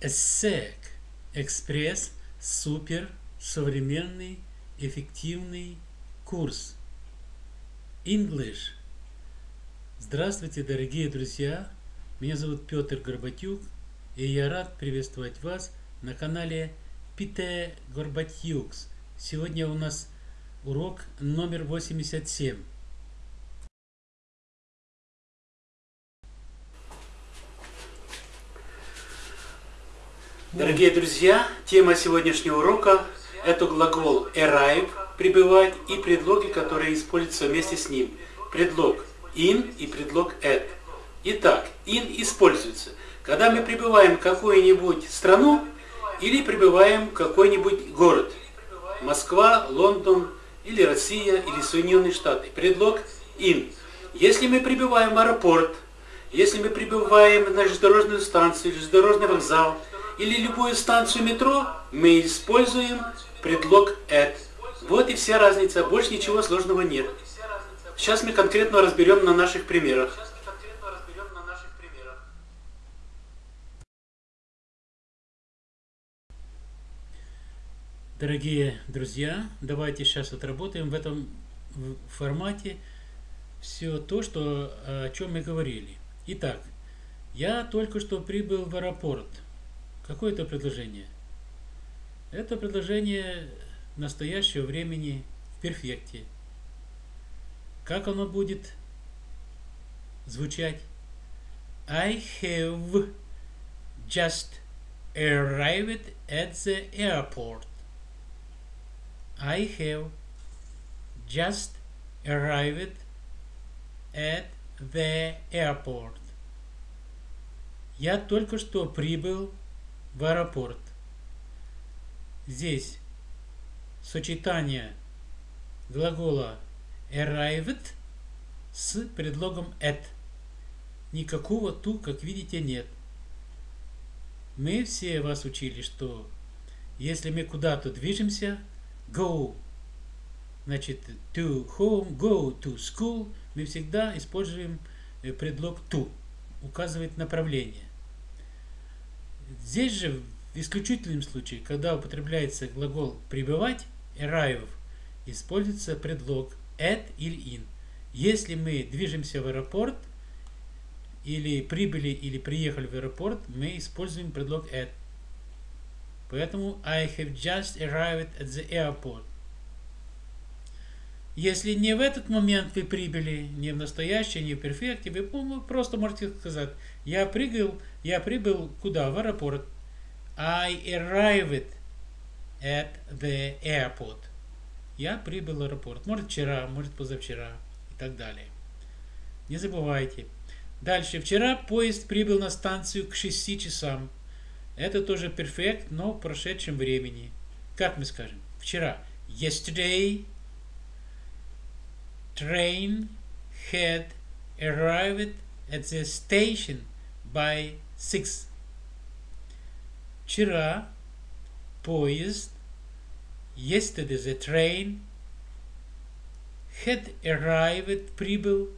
ESSEC – экспресс, супер, современный, эффективный курс. English. Здравствуйте, дорогие друзья! Меня зовут Петр Горбатюк, и я рад приветствовать вас на канале Пите Горбатюкс. Сегодня у нас урок номер 87. Дорогие друзья, тема сегодняшнего урока – это глагол arrive – прибывать и предлоги, которые используются вместе с ним. Предлог in и предлог at. Итак, in используется, когда мы прибываем в какую-нибудь страну или прибываем в какой-нибудь город. Москва, Лондон или Россия или Соединенные Штаты. Предлог in. Если мы прибываем в аэропорт, если мы прибываем на железнодорожную станцию, железнодорожный вокзал – или любую станцию метро, мы используем предлог at. Вот и вся разница, больше ничего сложного нет. Сейчас мы конкретно разберем на наших примерах. Дорогие друзья, давайте сейчас отработаем в этом формате все то, что, о чем мы говорили. Итак, я только что прибыл в аэропорт. Какое это предложение? Это предложение настоящего времени в перфекте. Как оно будет звучать? I have just arrived at the airport. I have just arrived at the airport. Я только что прибыл в аэропорт. Здесь сочетание глагола arrived с предлогом at. Никакого ту, как видите, нет. Мы все вас учили, что если мы куда-то движемся, go, значит, to home, go to school, мы всегда используем э, предлог to, указывает направление. Здесь же в исключительном случае, когда употребляется глагол «пребывать», arrive, используется предлог at или in. Если мы движемся в аэропорт, или прибыли, или приехали в аэропорт, мы используем предлог at. Поэтому I have just arrived at the airport. Если не в этот момент вы прибыли, не в настоящее, не в перфекте, вы просто можете сказать, я прыгал, я прибыл куда? В аэропорт. I arrived at the airport. Я прибыл в аэропорт. Может вчера, может позавчера и так далее. Не забывайте. Дальше. Вчера поезд прибыл на станцию к 6 часам. Это тоже перфект, но в прошедшем времени. Как мы скажем? Вчера. Yesterday train had arrived at the station by six. Вчера поезд, yesterday the train, had arrived, прибыл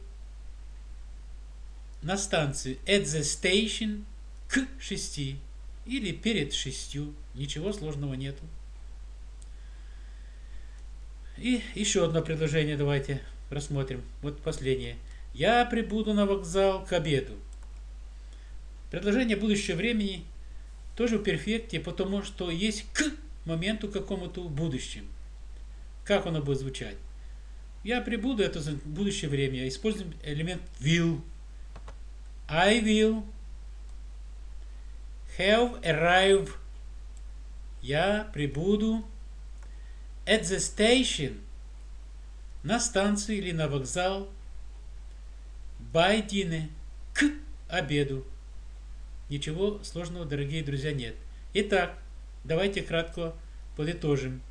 на станцию at the station к шести или перед шестью. Ничего сложного нету. И еще одно предложение давайте рассмотрим. Вот последнее. Я прибуду на вокзал к обеду. Предложение будущего времени тоже в перфекте, потому что есть к моменту какому-то в будущем. Как оно будет звучать? Я прибуду, это будущее время. Используем элемент will. I will have arrived. Я прибуду at the station – на станцию или на вокзал, dinner, к обеду. Ничего сложного, дорогие друзья, нет. Итак, давайте кратко подытожим.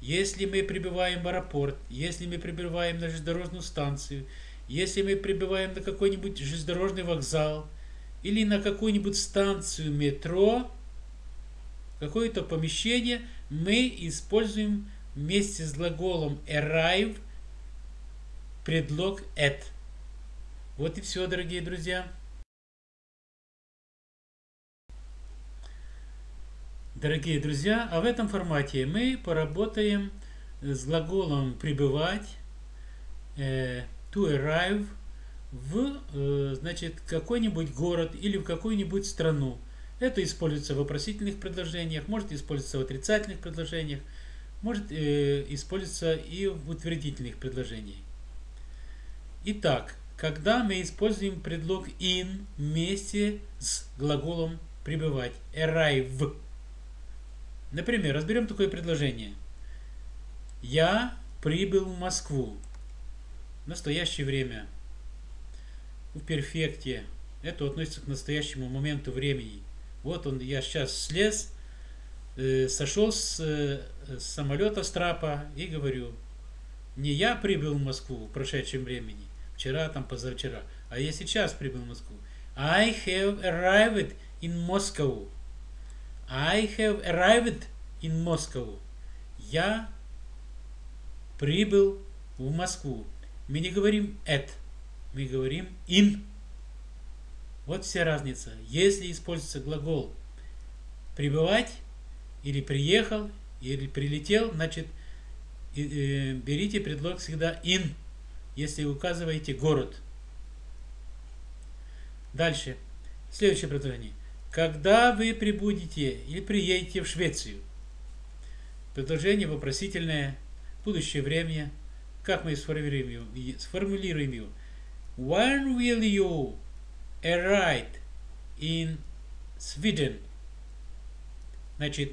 Если мы прибываем в аэропорт, если мы прибываем на железнодорожную станцию, если мы прибываем на какой-нибудь железнодорожный вокзал или на какую-нибудь станцию метро, какое-то помещение, мы используем вместе с глаголом arrive предлог at. Вот и все, дорогие друзья. Дорогие друзья, а в этом формате мы поработаем с глаголом прибывать, э, to arrive, в э, значит, какой-нибудь город или в какую-нибудь страну. Это используется в вопросительных предложениях, может использоваться в отрицательных предложениях, может э, использоваться и в утвердительных предложениях. Итак, когда мы используем предлог in вместе с глаголом пребывать, arrive. Например, разберем такое предложение. Я прибыл в Москву. В настоящее время. В перфекте. Это относится к настоящему моменту времени. Вот он, я сейчас слез, э, сошел с, э, с самолета с трапа и говорю, не я прибыл в Москву в прошедшем времени, вчера, там, позавчера, а я сейчас прибыл в Москву. I have arrived in Moscow. I have arrived in Moscow. Я прибыл в Москву. Мы не говорим at, мы говорим in. Вот вся разница. Если используется глагол прибывать, или приехал, или прилетел, значит, берите предлог всегда in, если указываете город. Дальше. Следующее предложение. Когда вы прибудете или приедете в Швецию? Предложение вопросительное, будущее время. Как мы сформулируем его? Сформулируем его. When will you arrive in Sweden? Значит,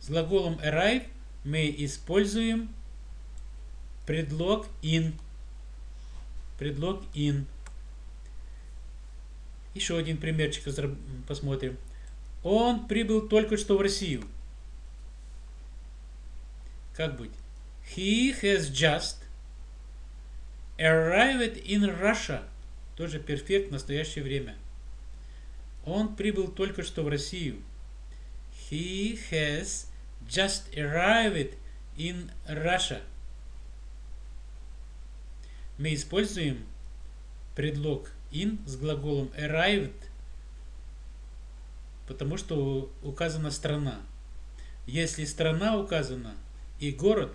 с глаголом arrive мы используем предлог in. Предлог in. Еще один примерчик посмотрим. Он прибыл только что в Россию. Как быть? He has just arrived in Russia. Тоже перфект в настоящее время. Он прибыл только что в Россию. He has just arrived in Russia. Мы используем предлог in с глаголом arrived, потому что указана страна. Если страна указана и город,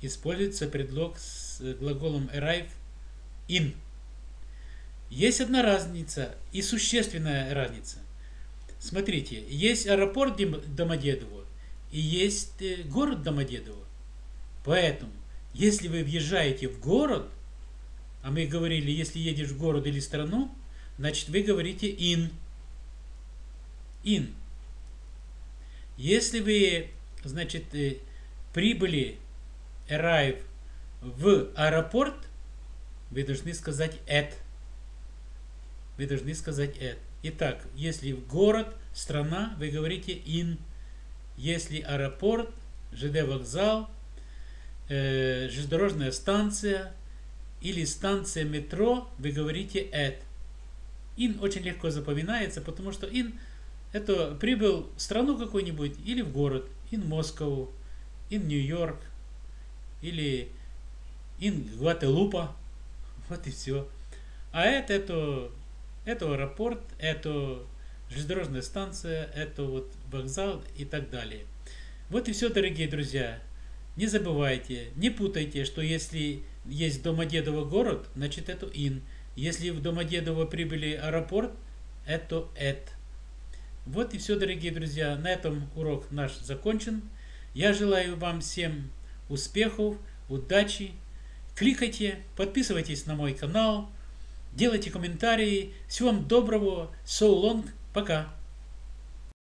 используется предлог с глаголом arrive in. Есть одна разница и существенная разница. Смотрите, есть аэропорт Домодедово и есть э, город Домодедово. Поэтому, если вы въезжаете в город, а мы говорили, если едешь в город или страну, значит вы говорите in. In. Если вы, значит, э, прибыли, arrive в аэропорт, вы должны сказать at. Вы должны сказать at. Итак, если в город, страна, вы говорите in. Если аэропорт, ЖД вокзал, э, железнодорожная станция – или станция метро, вы говорите at. In очень легко запоминается, потому что in это прибыл в страну какую-нибудь или в город. In Moscow, in York, или in Гвателупа. Вот и все. А это, это, это аэропорт, это железнодорожная станция, это вот вокзал и так далее. Вот и все, дорогие друзья. Не забывайте, не путайте, что если есть Домодедово город, значит это ин. Если в Домодедово прибыли аэропорт, это эт. Вот и все, дорогие друзья. На этом урок наш закончен. Я желаю вам всем успехов, удачи. Кликайте, подписывайтесь на мой канал, делайте комментарии. Всего вам доброго. So long. Пока.